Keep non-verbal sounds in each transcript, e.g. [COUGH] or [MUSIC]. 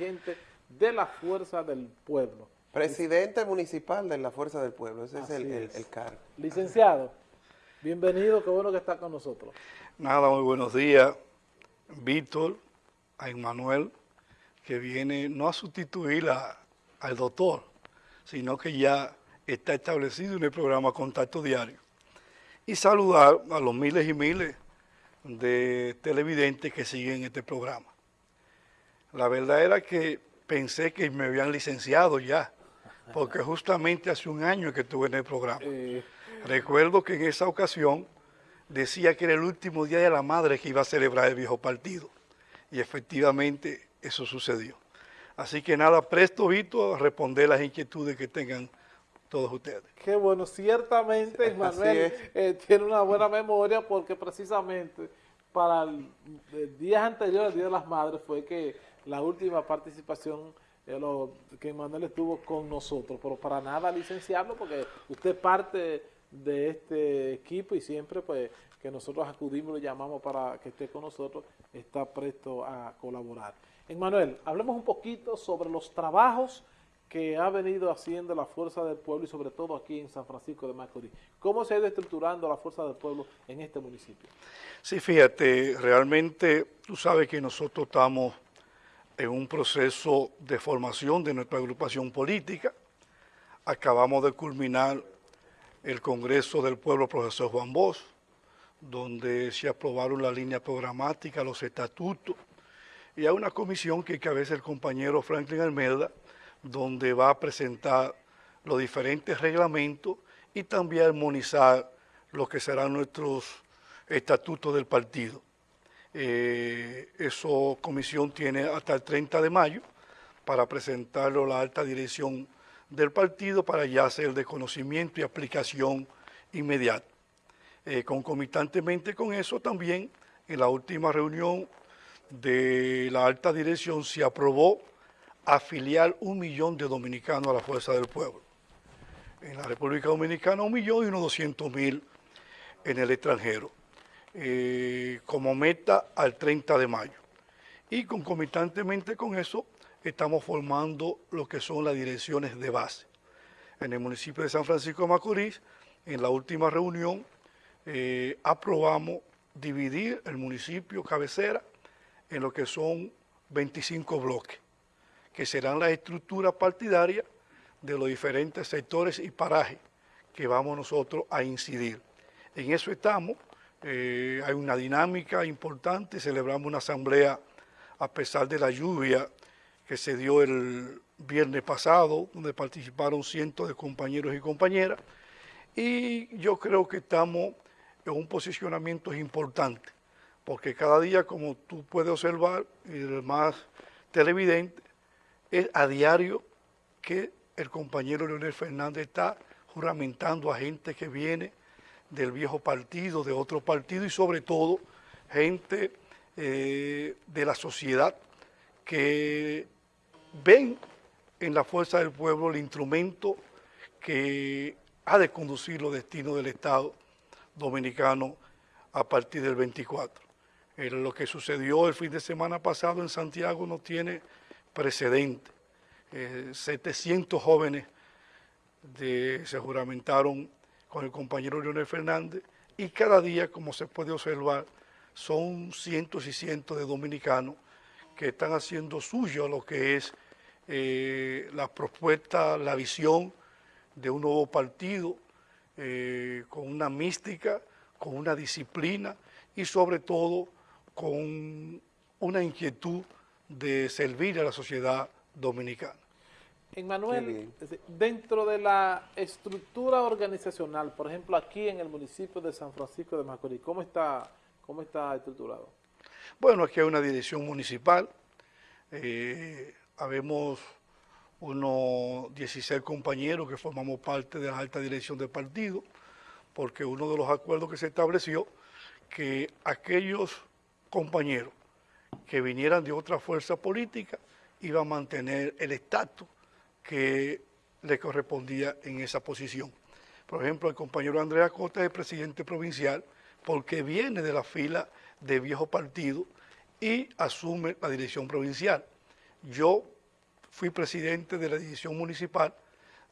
dirigente de la Fuerza del Pueblo. Presidente municipal de la Fuerza del Pueblo, ese es el, Así el, el cargo. Licenciado, bienvenido, qué bueno que está con nosotros. Nada, muy buenos días, Víctor, a Emmanuel, que viene no a sustituir a- al doctor, sino que ya está establecido en el programa Contacto Diario. Y saludar a los miles y miles de televidentes que siguen este programa. La verdad era que pensé que me habían licenciado ya, porque justamente hace un año que estuve en el programa. Eh, Recuerdo que en esa ocasión decía que era el último día de la madre que iba a celebrar el viejo partido. Y efectivamente eso sucedió. Así que nada, presto, Vito, a responder las inquietudes que tengan todos ustedes. qué bueno, ciertamente Manuel es. eh, tiene una buena memoria porque precisamente para el, el días anteriores al Día de las Madres fue que la última participación eh, lo- que Manuel estuvo con nosotros, pero para nada licenciarlo porque usted parte de este equipo y siempre pues que nosotros acudimos lo llamamos para que esté con nosotros, está presto a colaborar. Manuel, hablemos un poquito sobre los trabajos que ha venido haciendo la Fuerza del Pueblo y sobre todo aquí en San Francisco de Macorís. ¿Cómo se ha ido estructurando la Fuerza del Pueblo en este municipio? Sí, fíjate, realmente tú sabes que nosotros estamos en un proceso de formación de nuestra agrupación política. Acabamos de culminar el Congreso del Pueblo Profesor Juan Bosch, donde se aprobaron la línea programática, los estatutos, y hay una comisión que cabeza el compañero Franklin Almeida, donde va a presentar los diferentes reglamentos y también armonizar lo que serán nuestros estatutos del partido. Eh, esa comisión tiene hasta el 30 de mayo para presentarlo a la alta dirección del partido para ya hacer de conocimiento y aplicación inmediata. Eh, concomitantemente con eso también, en la última reunión de la alta dirección se aprobó afiliar un millón de dominicanos a la Fuerza del Pueblo. En la República Dominicana un millón y unos doscientos mil en el extranjero, eh, como meta al 30 de mayo. Y concomitantemente con eso estamos formando lo que son las direcciones de base. En el municipio de San Francisco de Macorís, en la última reunión, eh, aprobamos dividir el municipio cabecera en lo que son 25 bloques, que serán las estructuras partidarias de los diferentes sectores y parajes que vamos nosotros a incidir. En eso estamos, eh, hay una dinámica importante, celebramos una asamblea a pesar de la lluvia que se dio el viernes pasado, donde participaron cientos de compañeros y compañeras, y yo creo que estamos en un posicionamiento importante, porque cada día, como tú puedes observar, y el más televidente, es a diario que el compañero Leonel Fernández está juramentando a gente que viene del viejo partido, de otro partido y sobre todo gente eh, de la sociedad que ven en la fuerza del pueblo el instrumento que ha de conducir los destinos del Estado dominicano a partir del 24. Eh, lo que sucedió el fin de semana pasado en Santiago no tiene precedente. Eh, 700 jóvenes de- se juramentaron con el compañero Leonel Fernández y cada día, como se puede observar, son cientos y cientos de dominicanos que están haciendo suyo lo que es eh, la propuesta, la visión de un nuevo partido eh, con una mística, con una disciplina y sobre todo con una inquietud de servir a la sociedad dominicana. Qué Manuel, bien. dentro de la estructura organizacional, por ejemplo, aquí en el municipio de San Francisco de Macorís, ¿cómo está, cómo está estructurado? Bueno, aquí hay una dirección municipal, eh, habemos unos 16 compañeros que formamos parte de la alta dirección del partido, porque uno de los acuerdos que se estableció, que aquellos compañeros que vinieran de otra fuerza política iban a mantener el estatus que le correspondía en esa posición. Por ejemplo, el compañero Andrea Costa es presidente provincial porque viene de la fila de viejo partido y asume la dirección provincial. yo fui presidente de la división municipal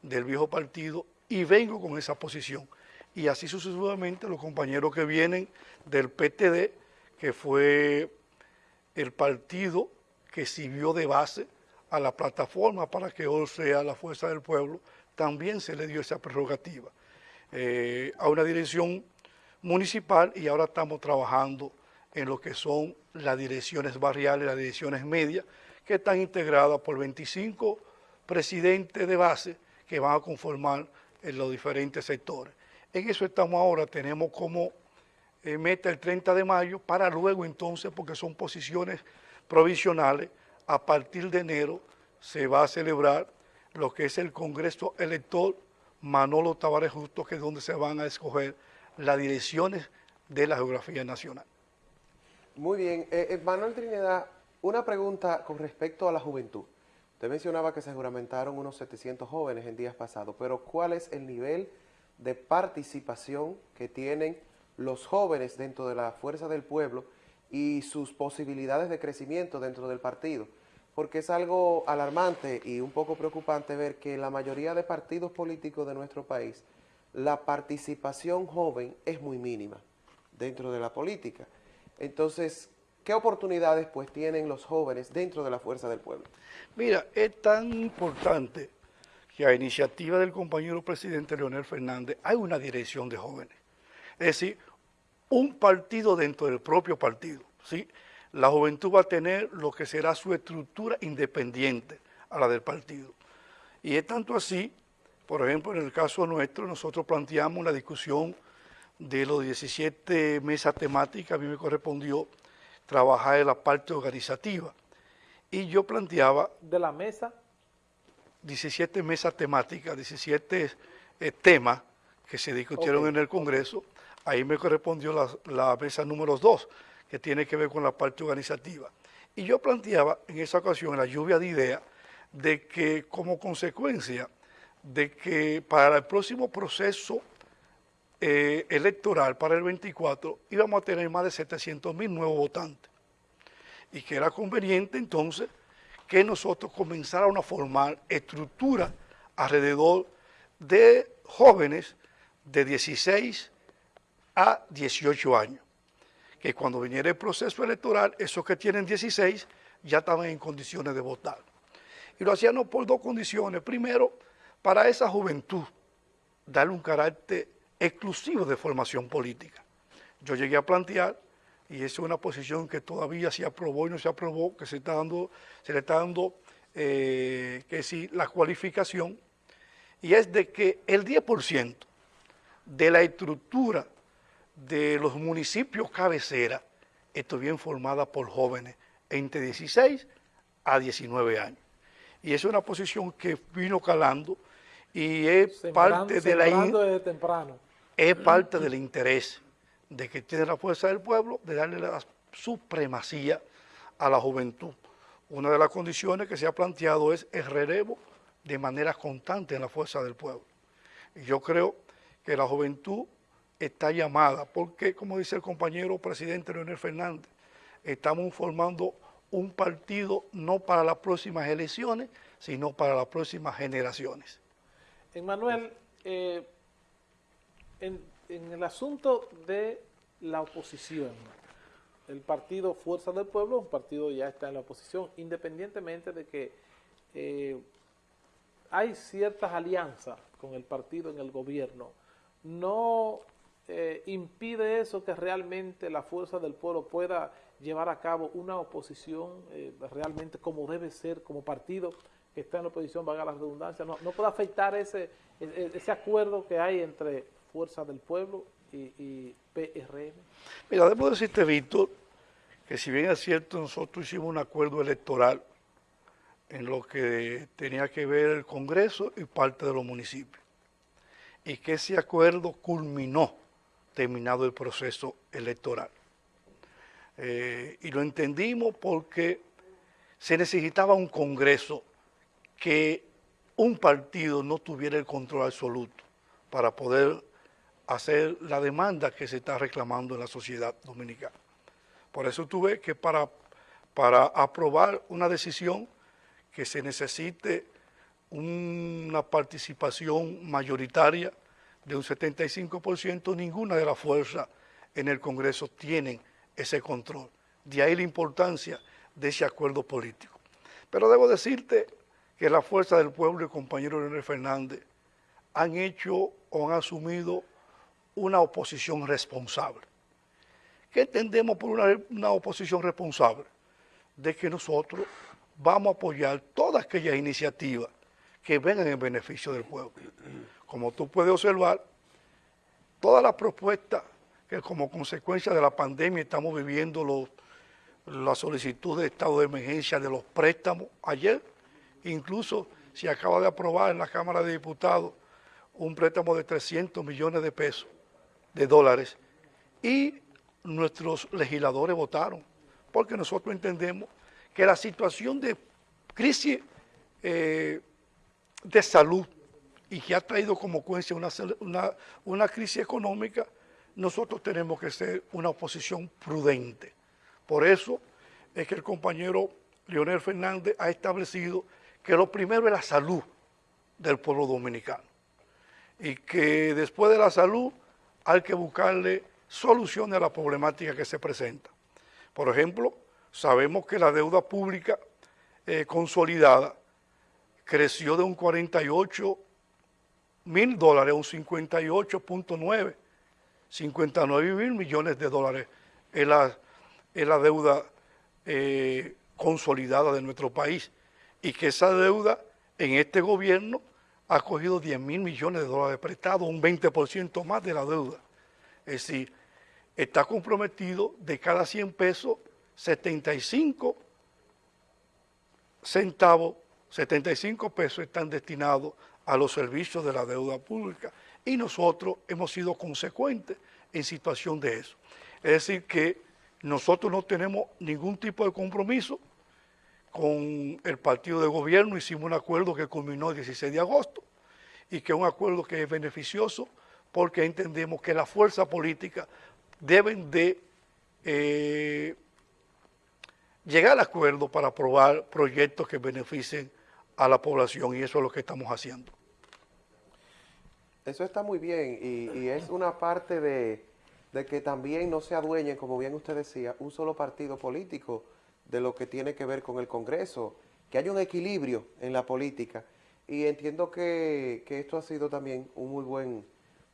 del viejo partido y vengo con esa posición. Y así sucesivamente los compañeros que vienen del PTD, que fue el partido que sirvió de base a la plataforma para que hoy sea la fuerza del pueblo, también se le dio esa prerrogativa eh, a una dirección municipal y ahora estamos trabajando en lo que son las direcciones barriales, las direcciones medias, que están integradas por 25 presidentes de base que van a conformar en los diferentes sectores. En eso estamos ahora, tenemos como eh, meta el 30 de mayo para luego entonces, porque son posiciones provisionales, a partir de enero se va a celebrar lo que es el Congreso Elector Manolo Tavares Justo, que es donde se van a escoger las direcciones de la geografía nacional. Muy bien. Eh, eh, Manuel Trinidad, una pregunta con respecto a la juventud. Usted mencionaba que se juramentaron unos 700 jóvenes en días pasados, pero ¿cuál es el nivel de participación que tienen los jóvenes dentro de la fuerza del pueblo y sus posibilidades de crecimiento dentro del partido? Porque es algo alarmante y un poco preocupante ver que la mayoría de partidos políticos de nuestro país, la participación joven es muy mínima dentro de la política. Entonces, ¿qué oportunidades pues tienen los jóvenes dentro de la fuerza del pueblo? Mira, es tan importante que a iniciativa del compañero presidente Leonel Fernández hay una dirección de jóvenes. Es decir, un partido dentro del propio partido. ¿sí? La juventud va a tener lo que será su estructura independiente a la del partido. Y es tanto así, por ejemplo, en el caso nuestro, nosotros planteamos la discusión de los 17 mesas temáticas, a mí me correspondió trabajar en la parte organizativa. Y yo planteaba... ¿De la mesa? 17 mesas temáticas, 17 eh, temas que se discutieron en el Congreso. Ahí me correspondió la, la mesa número 2, que tiene que ver con la parte organizativa. Y yo planteaba en esa ocasión, la lluvia de ideas, de que como consecuencia de que para el próximo proceso eh, electoral para el 24 íbamos a tener más de 700 mil nuevos votantes y que era conveniente entonces que nosotros comenzáramos a formar estructuras alrededor de jóvenes de 16 a 18 años, que cuando viniera el proceso electoral, esos que tienen 16 ya estaban en condiciones de votar. Y lo hacíamos por dos condiciones. Primero, para esa juventud, darle un carácter exclusivo de formación política. Yo llegué a plantear, y esa es una posición que todavía se aprobó y no se aprobó, que se, está dando, se le está dando eh, que sí, la cualificación, y es de que el 10% de la estructura de los municipios cabecera estuviera formada por jóvenes entre 16 a 19 años. Y es una posición que vino calando y es parte de la... Temprano es parte del interés de que tiene la fuerza del pueblo de darle la supremacía a la juventud. Una de las condiciones que se ha planteado es el relevo de manera constante en la fuerza del pueblo. Y yo creo que la juventud está llamada, porque como dice el compañero presidente Leonel Fernández, estamos formando un partido no para las próximas elecciones, sino para las próximas generaciones. Emmanuel, eh, en, el asunto de la oposición, el partido Fuerza del Pueblo, un partido ya está en la oposición, independientemente de que eh, hay ciertas alianzas con el partido en el gobierno, no eh, impide eso que realmente la Fuerza del Pueblo pueda llevar a cabo una oposición eh, realmente como debe ser, como partido que está en la oposición, valga la redundancia, no, no puede afectar ese, ese acuerdo que hay entre Fuerza del Pueblo y, PRM? Mira, debo decirte, Víctor, que si bien es cierto, nosotros hicimos un acuerdo electoral en lo que tenía que ver el Congreso y parte de los municipios, y que ese acuerdo culminó terminado el proceso electoral. Eh, y lo entendimos porque se necesitaba un Congreso que un partido no tuviera el control absoluto para poder hacer la demanda que se está reclamando en la sociedad dominicana. Por eso tuve que para, para aprobar una decisión que se necesite una participación mayoritaria de un 75%, ninguna de las fuerzas en el Congreso tienen ese control. De ahí la importancia de ese acuerdo político. Pero debo decirte que la fuerza del pueblo y compañero Leonel Fernández han hecho o han asumido una oposición responsable. ¿Qué entendemos por una, una oposición responsable? De que nosotros vamos a apoyar todas aquellas iniciativas que vengan en beneficio del pueblo. Como tú puedes observar, todas las propuestas que como consecuencia de la pandemia estamos viviendo los, la solicitud de estado de emergencia de los préstamos. Ayer incluso se acaba de aprobar en la Cámara de Diputados un préstamo de 300 millones de pesos, de dólares, y nuestros legisladores votaron, porque nosotros entendemos que la situación de crisis eh, de salud y que ha traído como consecuencia una, una, crisis económica, nosotros tenemos que ser una oposición prudente. Por eso es que el compañero Leonel Fernández ha establecido que lo primero es la salud del pueblo dominicano y que después de la salud hay que buscarle soluciones a la problemática que se presenta. Por ejemplo, sabemos que la deuda pública eh, consolidada creció de un 48 mil dólares un 58.9, 59 mil millones de dólares es la, la deuda eh, consolidada de nuestro país y que esa deuda en este gobierno ha cogido 10 mil millones de dólares prestados, un 20% más de la deuda. Es decir, está comprometido de cada 100 pesos, 75 centavos 75 pesos están destinados a los servicios de la deuda pública y nosotros hemos sido consecuentes en situación de eso. Es decir, que nosotros no tenemos ningún tipo de compromiso con el partido de gobierno, hicimos un acuerdo que culminó el 16 de agosto y que es un acuerdo que es beneficioso porque entendemos que las fuerzas políticas deben de eh, llegar al acuerdo para aprobar proyectos que beneficien a la población y eso es lo que estamos haciendo. Eso está muy bien y, es una parte de, que también no se adueñen, como bien usted decía, un solo partido político de lo que tiene que ver con el Congreso, que haya un equilibrio en la política y entiendo que, esto ha sido también un muy buen,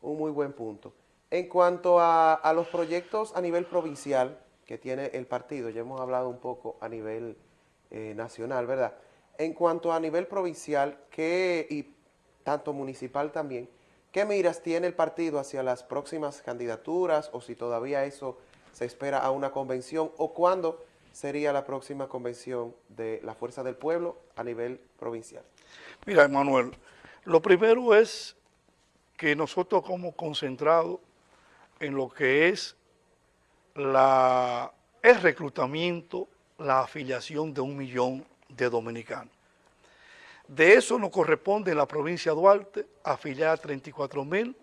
un muy buen punto. En cuanto a, los proyectos a nivel provincial que tiene el partido, ya hemos hablado un poco a nivel eh, nacional, ¿verdad?, en cuanto a nivel provincial ¿qué, y tanto municipal también, ¿qué miras tiene el partido hacia las próximas candidaturas o si todavía eso se espera a una convención o cuándo sería la próxima convención de la Fuerza del Pueblo a nivel provincial? Mira, Manuel, lo primero es que nosotros como concentrado en lo que es el reclutamiento, la afiliación de un millón de dominicanos. De eso nos corresponde en la provincia de Duarte afiliar a 34 mil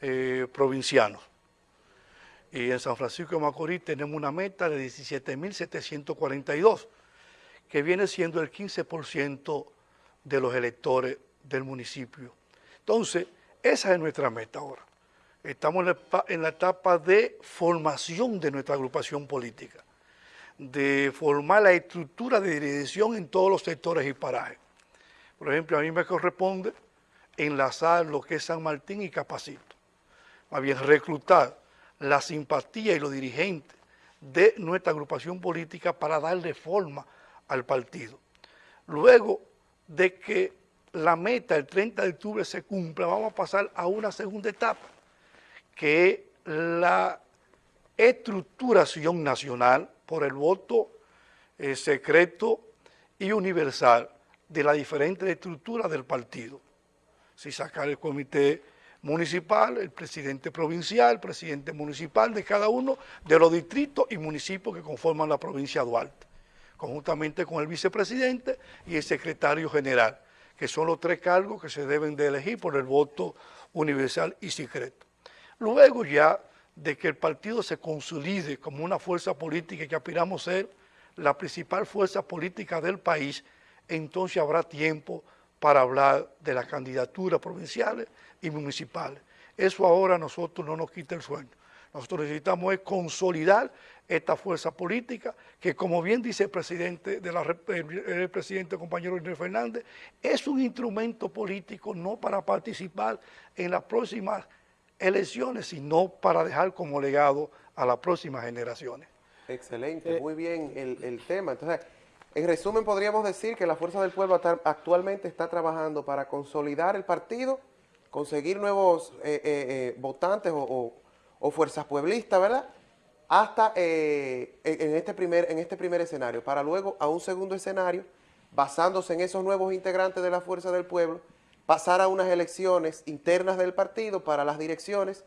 eh, provincianos. Y en San Francisco de Macorís tenemos una meta de 17.742, que viene siendo el 15% de los electores del municipio. Entonces, esa es nuestra meta ahora. Estamos en la etapa de formación de nuestra agrupación política de formar la estructura de dirección en todos los sectores y parajes. Por ejemplo, a mí me corresponde enlazar lo que es San Martín y Capacito. Más bien, reclutar la simpatía y los dirigentes de nuestra agrupación política para darle forma al partido. Luego de que la meta el 30 de octubre se cumpla, vamos a pasar a una segunda etapa, que es la estructuración nacional por el voto eh, secreto y universal de las diferentes estructuras del partido. Si sacar el comité municipal, el presidente provincial, el presidente municipal de cada uno de los distritos y municipios que conforman la provincia de Duarte, conjuntamente con el vicepresidente y el secretario general, que son los tres cargos que se deben de elegir por el voto universal y secreto. Luego ya de que el partido se consolide como una fuerza política que aspiramos a ser la principal fuerza política del país, entonces habrá tiempo para hablar de las candidaturas provinciales y municipales. Eso ahora a nosotros no nos quita el sueño. Nosotros necesitamos es consolidar esta fuerza política que, como bien dice el presidente, de la, el presidente compañero Inés Fernández, es un instrumento político no para participar en las próximas elecciones, sino para dejar como legado a las próximas generaciones. Excelente, muy bien el, el tema. Entonces, en resumen, podríamos decir que la Fuerza del Pueblo actualmente está trabajando para consolidar el partido, conseguir nuevos eh, eh, votantes o o fuerzas pueblistas, ¿verdad? Hasta eh, en, este primer, en este primer escenario, para luego a un segundo escenario, basándose en esos nuevos integrantes de la Fuerza del Pueblo, pasar a unas elecciones internas del partido para las direcciones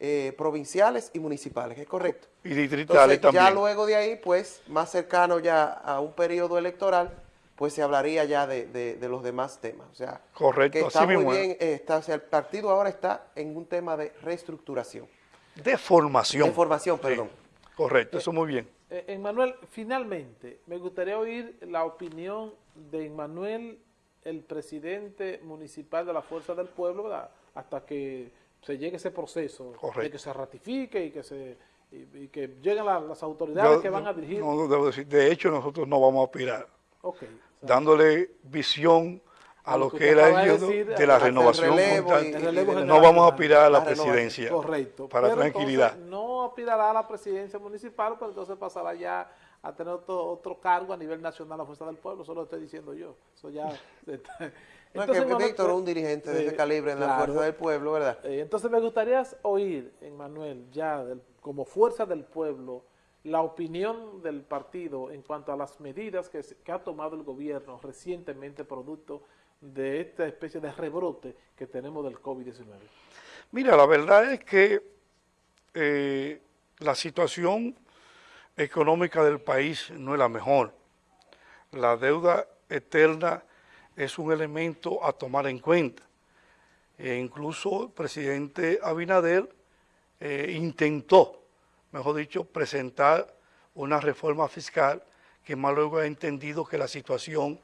eh, provinciales y municipales, ¿es correcto? Y distritales también. Ya luego de ahí, pues, más cercano ya a un periodo electoral, pues se hablaría ya de, los demás temas. O sea, correcto, que está muy bien, eh, está, o sea, el partido ahora está en un tema de reestructuración. De formación. De formación, perdón. correcto, eso muy bien. Eh, Emmanuel, finalmente, me gustaría oír la opinión de Emmanuel, el presidente municipal de la Fuerza del Pueblo, ¿verdad? hasta que se llegue ese proceso, de que se ratifique y que se y, que lleguen las autoridades que van a dirigir. No, debo decir, de hecho nosotros no vamos a aspirar. Okay, dándole visión a lo que era ellos de la renovación no vamos a aspirar a la, presidencia correcto. para tranquilidad. no aspirará a la presidencia municipal pero entonces pasará ya a tener otro, cargo a nivel nacional la fuerza del pueblo eso lo estoy diciendo yo. Eso ya [LAUGHS] no es que Víctor es un dirigente de ese calibre en la fuerza del pueblo verdad eh, entonces me gustaría oír en Manuel ya como fuerza del pueblo la opinión del partido en cuanto a las medidas que, que ha tomado el gobierno recientemente producto de esta especie de rebrote que tenemos del COVID-19? Mira, la verdad es que eh, la situación económica del país no es la mejor. La deuda externa es un elemento a tomar en cuenta. E incluso el presidente Abinader eh, intentó, mejor dicho, presentar una reforma fiscal que más luego ha entendido que la situación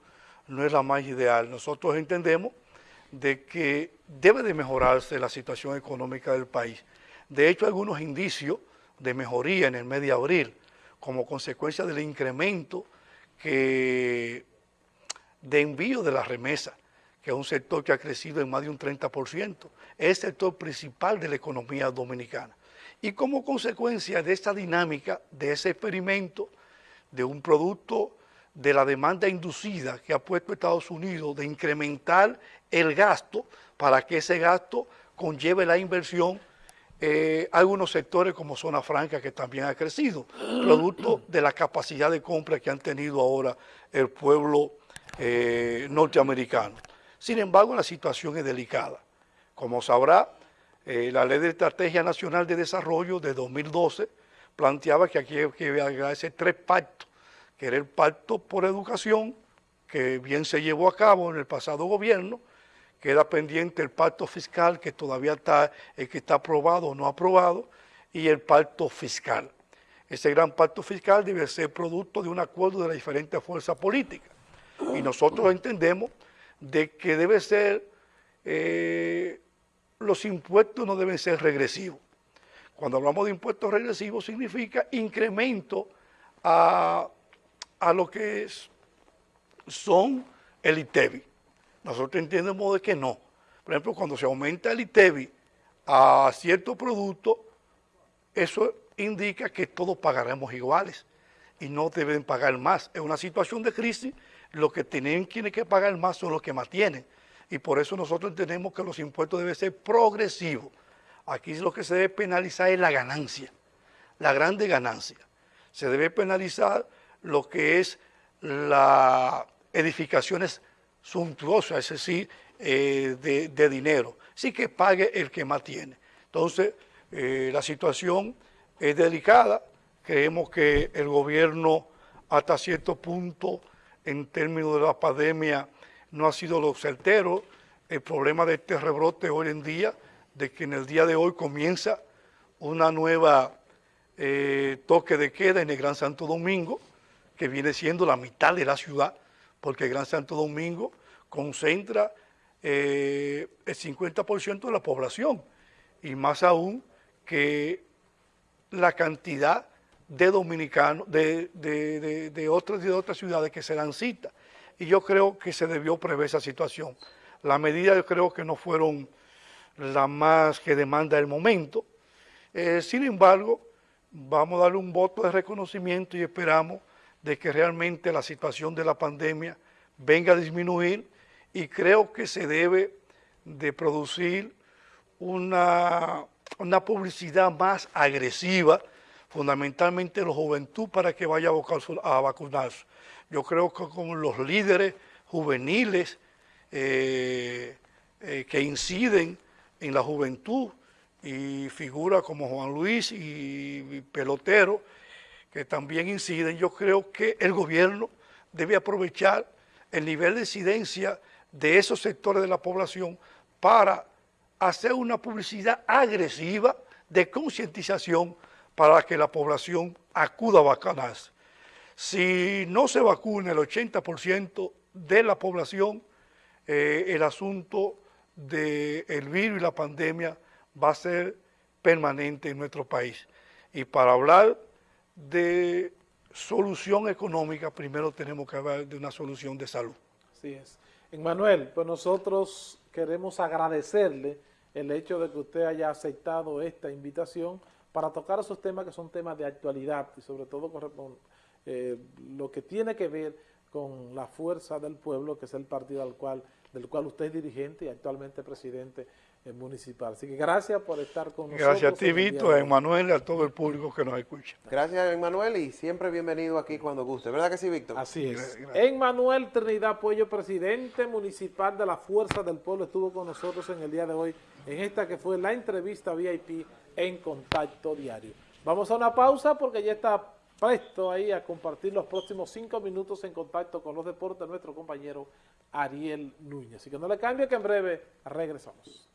no es la más ideal. Nosotros entendemos de que debe de mejorarse la situación económica del país. De hecho, algunos indicios de mejoría en el mes de abril, como consecuencia del incremento de envío de la remesa, que es un sector que ha crecido en más de un 30%, es el sector principal de la economía dominicana. Y como consecuencia de esta dinámica, de ese experimento, de un producto de la demanda inducida que ha puesto Estados Unidos de incrementar el gasto para que ese gasto conlleve la inversión eh, algunos sectores como Zona Franca que también ha crecido, producto de la capacidad de compra que han tenido ahora el pueblo eh, norteamericano. Sin embargo, la situación es delicada. Como sabrá, eh, la Ley de Estrategia Nacional de Desarrollo de 2012 planteaba que aquí hay que hacer tres pactos que era el pacto por educación, que bien se llevó a cabo en el pasado gobierno, queda pendiente el pacto fiscal que todavía está, el que está aprobado o no aprobado, y el pacto fiscal. Ese gran pacto fiscal debe ser producto de un acuerdo de las diferentes fuerzas políticas. Y nosotros entendemos de que debe ser, eh, los impuestos no deben ser regresivos. Cuando hablamos de impuestos regresivos significa incremento a a lo que son el ITEVI. Nosotros entendemos de que no. Por ejemplo, cuando se aumenta el ITEVI a cierto producto, eso indica que todos pagaremos iguales y no deben pagar más. En una situación de crisis, lo que tienen quienes que pagar más son los que más tienen. Y por eso nosotros entendemos que los impuestos deben ser progresivos. Aquí lo que se debe penalizar es la ganancia, la grande ganancia. Se debe penalizar lo que es las edificaciones suntuosas, es decir, eh, de, dinero. Sí que pague el que más tiene. Entonces, eh, la situación es delicada. Creemos que el gobierno hasta cierto punto, en términos de la pandemia, no ha sido lo certero. El problema de este rebrote hoy en día, de que en el día de hoy comienza una nueva eh, toque de queda en el Gran Santo Domingo, que viene siendo la mitad de la ciudad, porque Gran Santo Domingo concentra eh, el 50% de la población y más aún que la cantidad de dominicanos de, de, otras, de otras ciudades que se dan cita. Y yo creo que se debió prever esa situación. Las medidas yo creo que no fueron las más que demanda el momento. Eh, sin embargo, vamos a darle un voto de reconocimiento y esperamos de que realmente la situación de la pandemia venga a disminuir y creo que se debe de producir una, una publicidad más agresiva, fundamentalmente la juventud, para que vaya a vacunarse. Yo creo que con los líderes juveniles eh, eh, que inciden en la juventud y figuras como Juan Luis y pelotero que también inciden, yo creo que el gobierno debe aprovechar el nivel de incidencia de esos sectores de la población para hacer una publicidad agresiva de concientización para que la población acuda a vacunarse. Si no se vacuna el 80% de la población, eh, el asunto del virus y la pandemia va a ser permanente en nuestro país. Y para hablar de solución económica, primero tenemos que hablar de una solución de salud. Así es. Manuel, pues nosotros queremos agradecerle el hecho de que usted haya aceptado esta invitación para tocar esos temas que son temas de actualidad y sobre todo eh, lo que tiene que ver con la fuerza del pueblo, que es el partido al cual, del cual usted es dirigente y actualmente presidente municipal. Así que gracias por estar con nosotros. Gracias a ti, Víctor, a Emanuel y a todo el público que nos escucha. Gracias, Emanuel, y siempre bienvenido aquí cuando guste. ¿Verdad que sí, Víctor? Así es. Emanuel Trinidad Puello, presidente municipal de la Fuerza del Pueblo, estuvo con nosotros en el día de hoy, en esta que fue la entrevista VIP en Contacto Diario. Vamos a una pausa porque ya está presto ahí a compartir los próximos cinco minutos en contacto con los deportes nuestro compañero Ariel Núñez. Así que no le cambie que en breve regresamos.